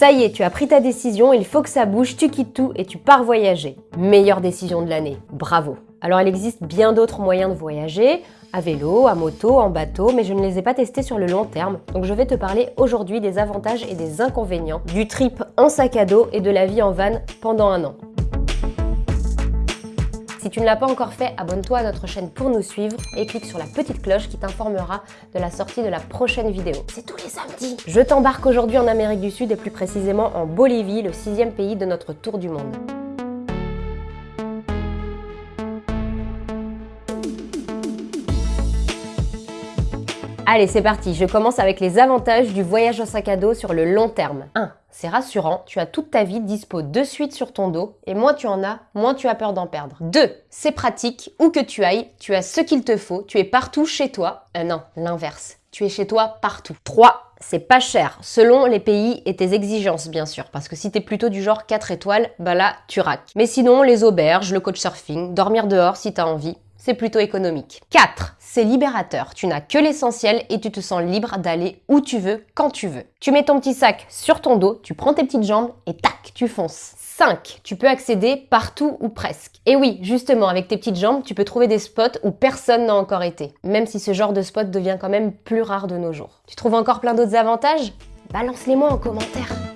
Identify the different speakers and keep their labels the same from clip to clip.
Speaker 1: Ça y est, tu as pris ta décision, il faut que ça bouge, tu quittes tout et tu pars voyager. Meilleure décision de l'année, bravo Alors il existe bien d'autres moyens de voyager, à vélo, à moto, en bateau, mais je ne les ai pas testés sur le long terme, donc je vais te parler aujourd'hui des avantages et des inconvénients du trip en sac à dos et de la vie en van pendant un an. Si tu ne l'as pas encore fait, abonne-toi à notre chaîne pour nous suivre et clique sur la petite cloche qui t'informera de la sortie de la prochaine vidéo. C'est tous les samedis Je t'embarque aujourd'hui en Amérique du Sud et plus précisément en Bolivie, le sixième pays de notre tour du monde. Allez, c'est parti, je commence avec les avantages du voyage en sac à dos sur le long terme. 1. C'est rassurant, tu as toute ta vie dispo de suite sur ton dos, et moins tu en as, moins tu as peur d'en perdre. 2. C'est pratique, où que tu ailles, tu as ce qu'il te faut, tu es partout chez toi. Euh, non, l'inverse, tu es chez toi partout. 3 c'est pas cher, selon les pays et tes exigences bien sûr, parce que si t'es plutôt du genre 4 étoiles, bah là, tu raques. Mais sinon, les auberges, le coach surfing, dormir dehors si t'as envie, c'est plutôt économique. 4. C'est libérateur. Tu n'as que l'essentiel et tu te sens libre d'aller où tu veux, quand tu veux. Tu mets ton petit sac sur ton dos, tu prends tes petites jambes et tac, tu fonces. 5. Tu peux accéder partout ou presque. Et oui, justement, avec tes petites jambes, tu peux trouver des spots où personne n'a encore été. Même si ce genre de spot devient quand même plus rare de nos jours. Tu trouves encore plein d'autres avantages? Balance-les-moi en commentaire.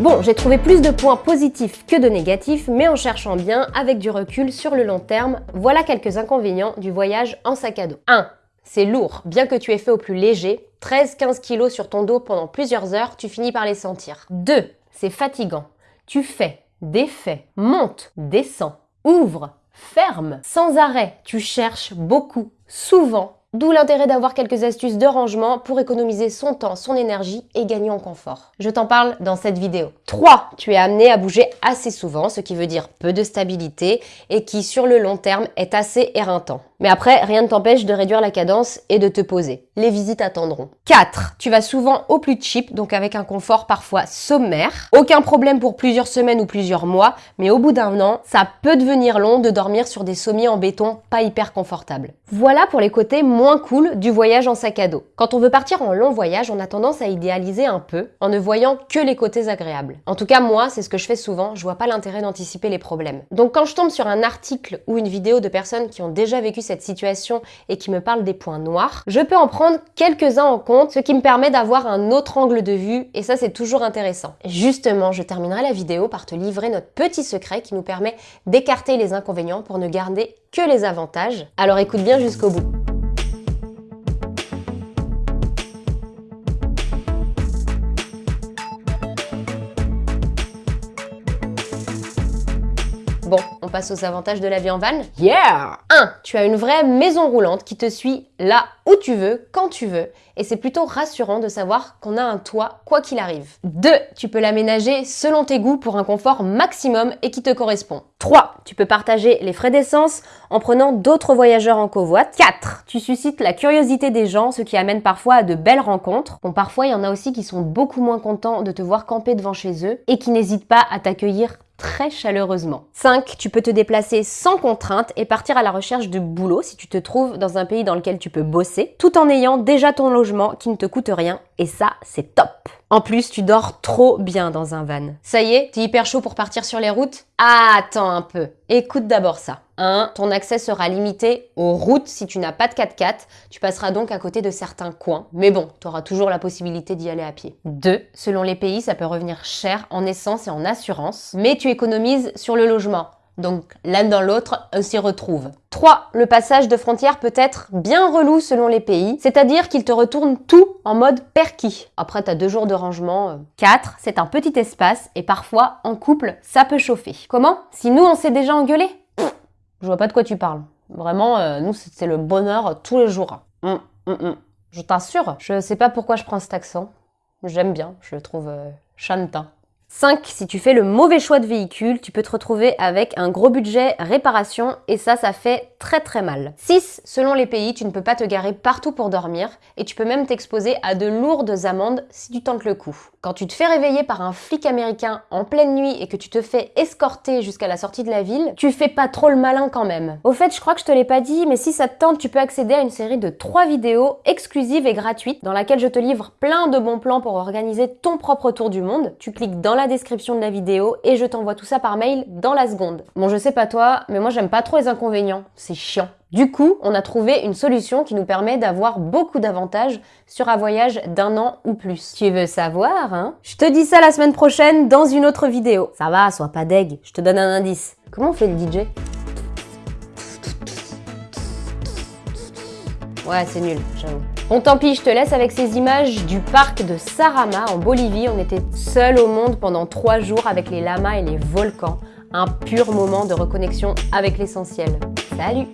Speaker 1: Bon, j'ai trouvé plus de points positifs que de négatifs, mais en cherchant bien, avec du recul sur le long terme, voilà quelques inconvénients du voyage en sac à dos. 1. C'est lourd, bien que tu aies fait au plus léger, 13-15 kg sur ton dos pendant plusieurs heures, tu finis par les sentir. 2. C'est fatigant. Tu fais, défais, monte, descends, ouvre, ferme, sans arrêt. Tu cherches beaucoup, souvent, D'où l'intérêt d'avoir quelques astuces de rangement pour économiser son temps, son énergie et gagner en confort. Je t'en parle dans cette vidéo. 3. Tu es amené à bouger assez souvent, ce qui veut dire peu de stabilité et qui sur le long terme est assez éreintant. Mais après, rien ne t'empêche de réduire la cadence et de te poser. Les visites attendront. 4. Tu vas souvent au plus cheap, donc avec un confort parfois sommaire. Aucun problème pour plusieurs semaines ou plusieurs mois, mais au bout d'un an, ça peut devenir long de dormir sur des sommiers en béton pas hyper confortables. Voilà pour les côtés moins cool du voyage en sac à dos. Quand on veut partir en long voyage, on a tendance à idéaliser un peu en ne voyant que les côtés agréables. En tout cas, moi, c'est ce que je fais souvent, je vois pas l'intérêt d'anticiper les problèmes. Donc quand je tombe sur un article ou une vidéo de personnes qui ont déjà vécu cette situation et qui me parle des points noirs, je peux en prendre quelques-uns en compte, ce qui me permet d'avoir un autre angle de vue et ça c'est toujours intéressant. Justement, je terminerai la vidéo par te livrer notre petit secret qui nous permet d'écarter les inconvénients pour ne garder que les avantages. Alors écoute bien jusqu'au bout. Bon, on passe aux avantages de la vie en van. Yeah 1. Tu as une vraie maison roulante qui te suit là où tu veux, quand tu veux. Et c'est plutôt rassurant de savoir qu'on a un toit quoi qu'il arrive. 2. Tu peux l'aménager selon tes goûts pour un confort maximum et qui te correspond. 3. Tu peux partager les frais d'essence en prenant d'autres voyageurs en covoite. 4. Tu suscites la curiosité des gens, ce qui amène parfois à de belles rencontres. Bon, parfois, il y en a aussi qui sont beaucoup moins contents de te voir camper devant chez eux et qui n'hésitent pas à t'accueillir très chaleureusement. 5. Tu peux te déplacer sans contrainte et partir à la recherche de boulot si tu te trouves dans un pays dans lequel tu peux bosser, tout en ayant déjà ton logement qui ne te coûte rien. Et ça, c'est top En plus, tu dors trop bien dans un van. Ça y est, t'es hyper chaud pour partir sur les routes? Ah, Attends un peu. Écoute d'abord ça. 1. Ton accès sera limité aux routes si tu n'as pas de 4x4. Tu passeras donc à côté de certains coins. Mais bon, tu auras toujours la possibilité d'y aller à pied. 2. Selon les pays, ça peut revenir cher en essence et en assurance. Mais tu économises sur le logement. Donc l'un dans l'autre, on s'y retrouve. 3. Le passage de frontières peut être bien relou selon les pays, c'est-à-dire qu'il te retourne tout en mode perquis. Après, t'as deux jours de rangement. 4. C'est un petit espace et parfois, en couple, ça peut chauffer. Comment? Si nous, on s'est déjà engueulé je vois pas de quoi tu parles. Vraiment, euh, nous, c'est le bonheur tous les jours. Hum, hum, hum. Je t'assure, je sais pas pourquoi je prends cet accent. J'aime bien, je le trouve euh, chantant. 5. Si tu fais le mauvais choix de véhicule, tu peux te retrouver avec un gros budget réparation et ça, ça fait très très mal. 6. Selon les pays, tu ne peux pas te garer partout pour dormir et tu peux même t'exposer à de lourdes amendes si tu tentes le coup. Quand tu te fais réveiller par un flic américain en pleine nuit et que tu te fais escorter jusqu'à la sortie de la ville, tu fais pas trop le malin quand même. Au fait, je crois que je te l'ai pas dit, mais si ça te tente, tu peux accéder à une série de 3 vidéos exclusives et gratuites dans laquelle je te livre plein de bons plans pour organiser ton propre tour du monde. Tu cliques dans la description de la vidéo et je t'envoie tout ça par mail dans la seconde. Bon, je sais pas toi, mais moi j'aime pas trop les inconvénients. C'est chiant. Du coup, on a trouvé une solution qui nous permet d'avoir beaucoup d'avantages sur un voyage d'un an ou plus. Tu veux savoir, hein? Je te dis ça la semaine prochaine dans une autre vidéo. Ça va, sois pas deg, je te donne un indice. Comment on fait le DJ Ouais, c'est nul, j'avoue. Bon, tant pis, je te laisse avec ces images du parc de Sarama en Bolivie. On était seuls au monde pendant trois jours avec les lamas et les volcans. Un pur moment de reconnexion avec l'essentiel. Salut